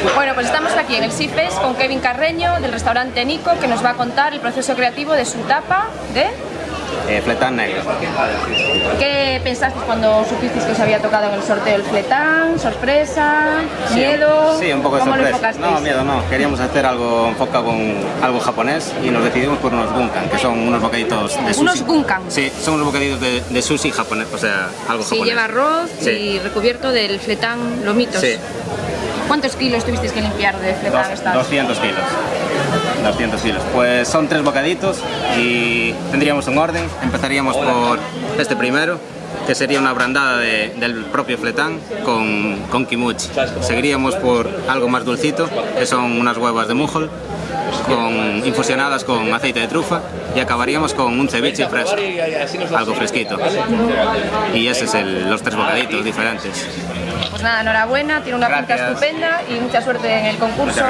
Sushi Fest con Kevin Carreño del restaurante Nico que nos va a contar el proceso creativo de su tapa de... Eh, fletán negro. ¿Qué pensasteis cuando supisteis que os había tocado en el sorteo el fletán? ¿Sorpresa? ¿Miedo? Sí, un poco de ¿Cómo lo sorpresa. No, miedo no. Queríamos hacer algo enfocado con algo japonés y nos decidimos por unos gunkan, que son unos bocaditos de sushi. ¿Unos gunkan? Sí, son unos bocaditos de, de sushi japonés, o sea, algo Sí, japonés. lleva arroz Sí. y recubierto del fletán lomitos. Sí. ¿Cuántos kilos tuvisteis que limpiar de fletán Dos- esta 200 kilos. 200 kilos. Pues son tres bocaditos y tendríamos un orden. Empezaríamos por este primero, que sería una brandada de- del propio fletán con, con kimuchi. Seguiríamos por algo más dulcito, que son unas huevas de mujol, con, infusionadas con aceite de trufa y acabaríamos con un ceviche fresco, algo fresquito. Y ese es el- los tres bocaditos diferentes. Pues nada, enhorabuena, tiene una pinta Gracias. estupenda y mucha suerte en el concurso.